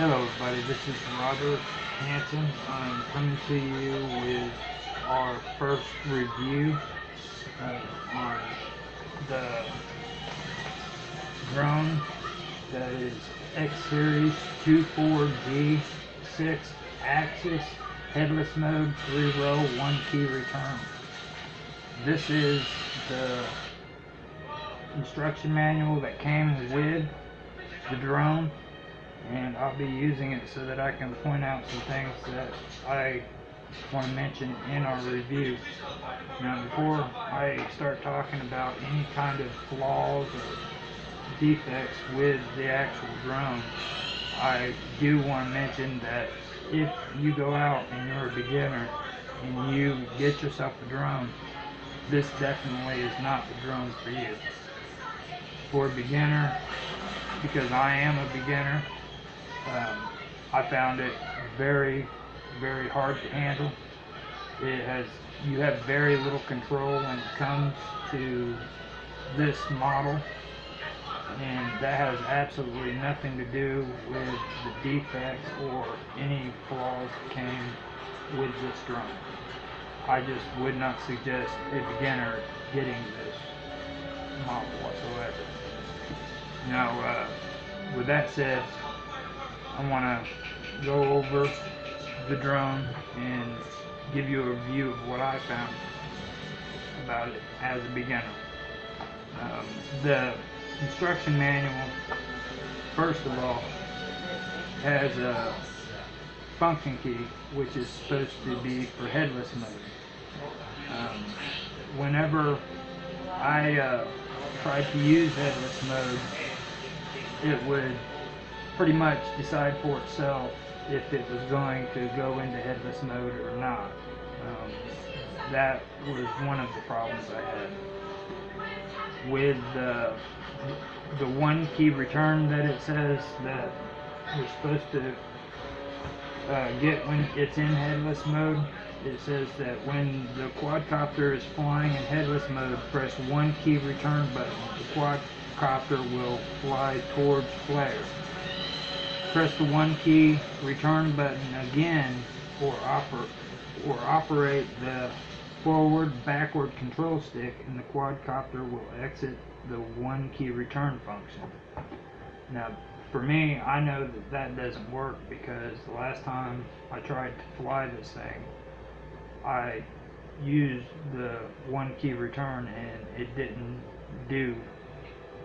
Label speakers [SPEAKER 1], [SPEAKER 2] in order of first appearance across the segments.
[SPEAKER 1] Hello everybody, this is Robert Hanson. I'm coming to you with our first review uh, on the drone that is X-Series 24G 6 axis headless mode 3 row 1 key return. This is the instruction manual that came with the drone and I'll be using it so that I can point out some things that I want to mention in our review. Now before I start talking about any kind of flaws or defects with the actual drone, I do want to mention that if you go out and you're a beginner and you get yourself a drone, this definitely is not the drone for you. For a beginner, because I am a beginner, um, I found it very, very hard to handle. It has, you have very little control when it comes to this model and that has absolutely nothing to do with the defects or any flaws that came with this drone. I just would not suggest a beginner getting this model whatsoever. Now, uh, with that said, I want to go over the drone and give you a review of what I found about it as a beginner. Um, the instruction manual, first of all, has a function key which is supposed to be for headless mode. Um, whenever I uh, tried to use headless mode, it would pretty much decide for itself if it was going to go into headless mode or not. Um, that was one of the problems I had. With the, the one key return that it says that you're supposed to uh, get when it's in headless mode, it says that when the quadcopter is flying in headless mode, press one key return button. The quadcopter will fly towards flare press the one key return button again or, oper or operate the forward backward control stick and the quadcopter will exit the one key return function. Now for me I know that that doesn't work because the last time I tried to fly this thing I used the one key return and it didn't do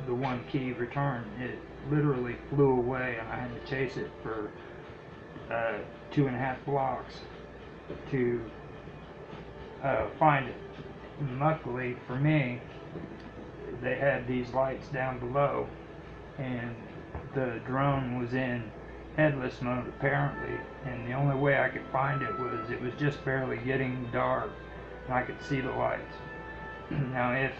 [SPEAKER 1] the one key return. It literally flew away and I had to chase it for uh, two and a half blocks to uh, find it. And luckily for me, they had these lights down below and the drone was in headless mode apparently and the only way I could find it was it was just barely getting dark and I could see the lights. now if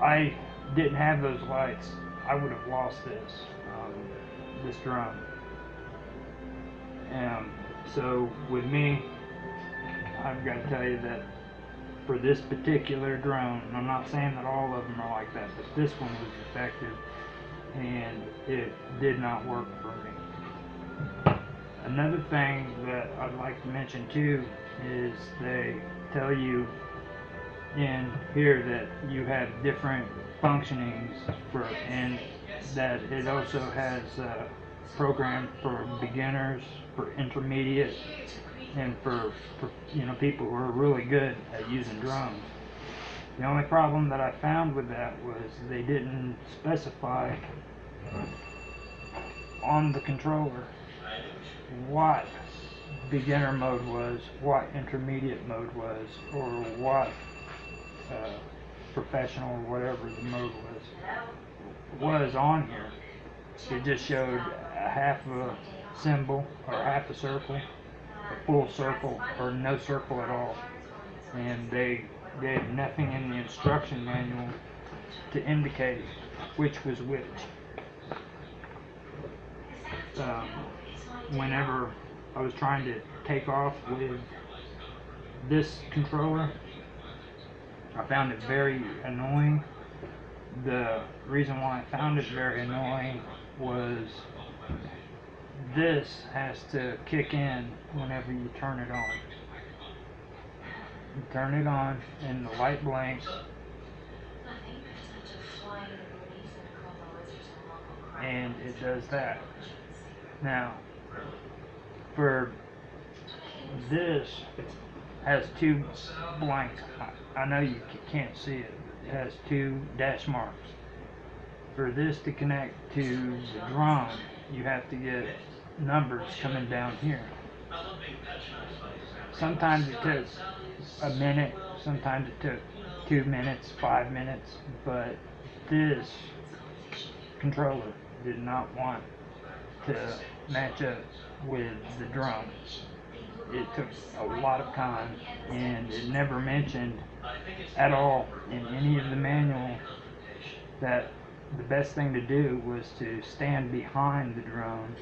[SPEAKER 1] I didn't have those lights, I would have lost this, um, this drone. And so with me, I've got to tell you that for this particular drone, I'm not saying that all of them are like that, but this one was effective and it did not work for me. Another thing that I'd like to mention too is they tell you in here that you have different functionings for and that it also has a program for beginners, for intermediate, and for, for you know people who are really good at using drones. The only problem that I found with that was they didn't specify on the controller what beginner mode was, what intermediate mode was, or what uh, professional or whatever the mode was was on here. It just showed a half a symbol or half a circle, a full circle, or no circle at all. And they gave nothing in the instruction manual to indicate which was which. Um, whenever I was trying to take off with this controller, I found it very annoying. The reason why I found it very annoying was this has to kick in whenever you turn it on. You turn it on and the light blinks and it does that. Now, for this has two blanks. I, I know you can't see it. It has two dash marks. For this to connect to the drone, you have to get numbers coming down here. Sometimes it took a minute, sometimes it took two minutes, five minutes, but this controller did not want to match up with the drone. It took a lot of time and it never mentioned at all in any of the manual that the best thing to do was to stand behind the drone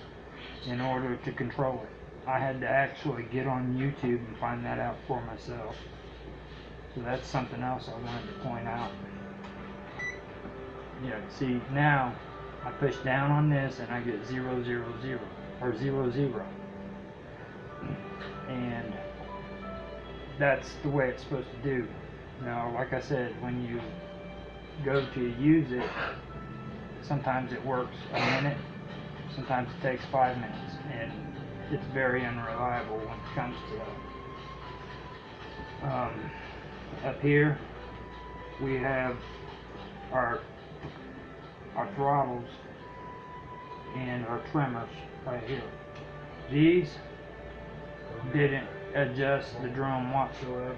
[SPEAKER 1] in order to control it. I had to actually get on YouTube and find that out for myself. So that's something else I wanted to point out. Yeah, see now I push down on this and I get zero zero zero or zero zero. And that's the way it's supposed to do. Now, like I said, when you go to use it, sometimes it works a minute, sometimes it takes five minutes, and it's very unreliable when it comes to that. Um, up here, we have our our throttles and our trimmers right here. These didn't adjust the drone whatsoever.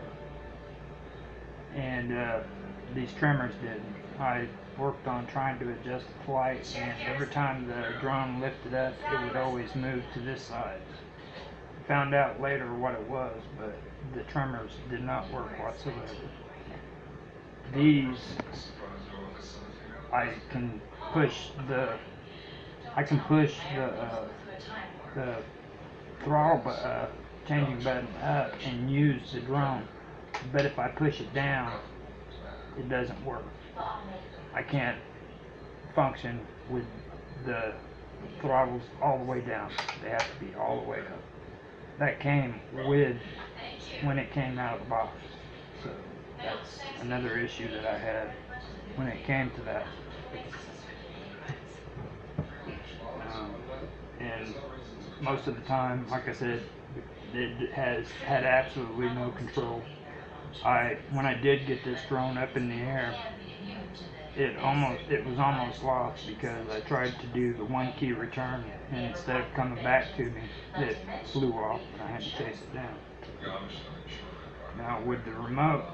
[SPEAKER 1] And uh, these trimmers didn't. I worked on trying to adjust the flight and every time the drone lifted up it would always move to this side. Found out later what it was, but the trimmers did not work whatsoever. These I can push the I can push the uh, the throttle uh, changing button up and use the drone, but if I push it down, it doesn't work. I can't function with the throttles all the way down. They have to be all the way up. That came with when it came out of the box. So that's another issue that I had when it came to that. Um, and most of the time, like I said, it has had absolutely no control. I when I did get this drone up in the air, it almost it was almost lost because I tried to do the one key return and instead of coming back to me, it flew off and I had to chase it down. Now with the remote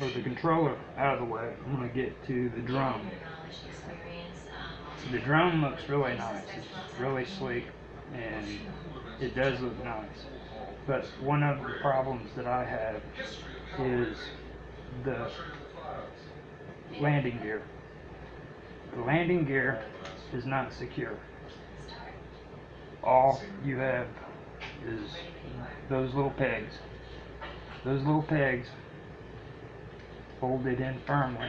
[SPEAKER 1] or the controller out of the way, I'm gonna get to the drone. The drone looks really nice. It's really sleek and it does look nice. But one of the problems that I have is the landing gear. The landing gear is not secure. All you have is those little pegs. Those little pegs folded in firmly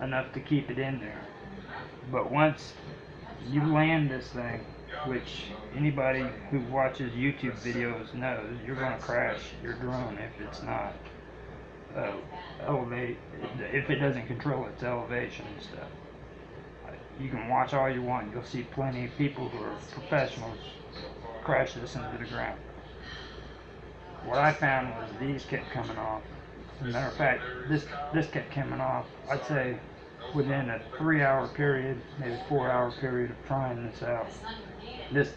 [SPEAKER 1] enough to keep it in there. But once you land this thing, which anybody who watches YouTube videos knows, you're going to crash your drone if it's not uh, elevate, if it doesn't control its elevation and stuff. You can watch all you want. You'll see plenty of people who are professionals crash this into the ground. What I found was these kept coming off. As a matter of fact, this this kept coming off. I'd say within a three-hour period, maybe four-hour period of trying this out. This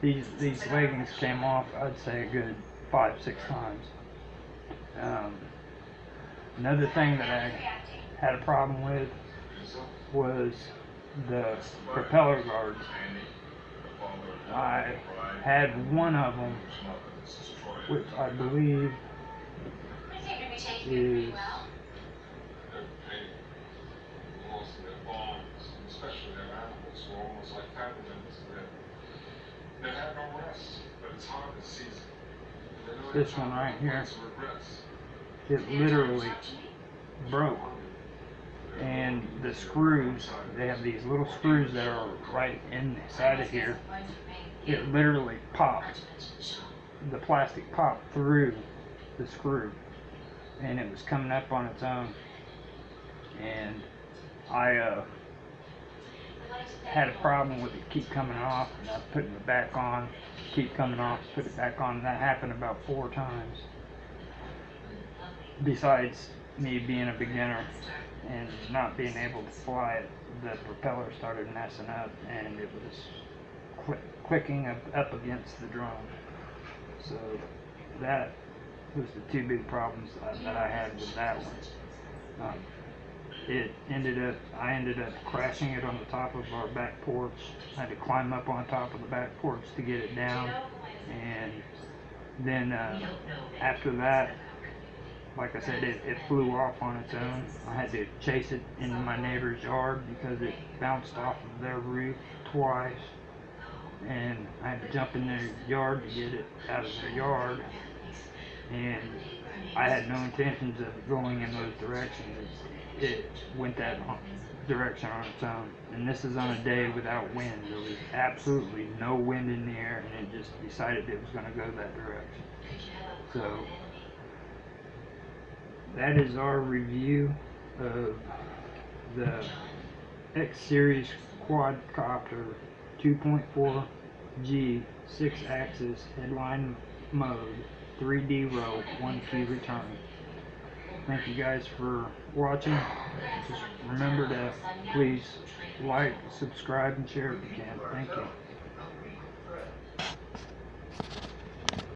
[SPEAKER 1] these these leggings came off. I'd say a good five six times. Um, another thing that I had a problem with was the propeller guards. I had one of them, which I believe is
[SPEAKER 2] especially their animals were almost like peppermints that they have no rest, but it's harvest season.
[SPEAKER 1] This one right
[SPEAKER 2] harvest,
[SPEAKER 1] here.
[SPEAKER 2] lots
[SPEAKER 1] it literally broke. and the screws, they have these little screws that are right inside of here. It literally popped. The plastic popped through the screw, and it was coming up on its own. And I uh, had a problem with it keep coming off, and I was putting it back on, keep coming off, put it back on. And that happened about four times. Besides me being a beginner and not being able to fly it, the propeller started messing up, and it was click, clicking up, up against the drone. So that was the two big problems that, that I had with that one. Um, it ended up, I ended up crashing it on the top of our back porch. I had to climb up on top of the back porch to get it down. And then uh, after that, like I said, it, it flew off on its own. I had to chase it into my neighbor's yard because it bounced off of their roof twice. And I had to jump in their yard to get it out of their yard. And I had no intentions of going in those directions. It, went that direction on its own. And this is on a day without wind. There was absolutely no wind in the air, and it just decided it was going to go that direction. So that is our review of the X Series quadcopter 2.4G 6 axis headless mode 3D roll 1 key return. Thank you guys for watching. Just remember to please like, subscribe, and share if you can. Thank you.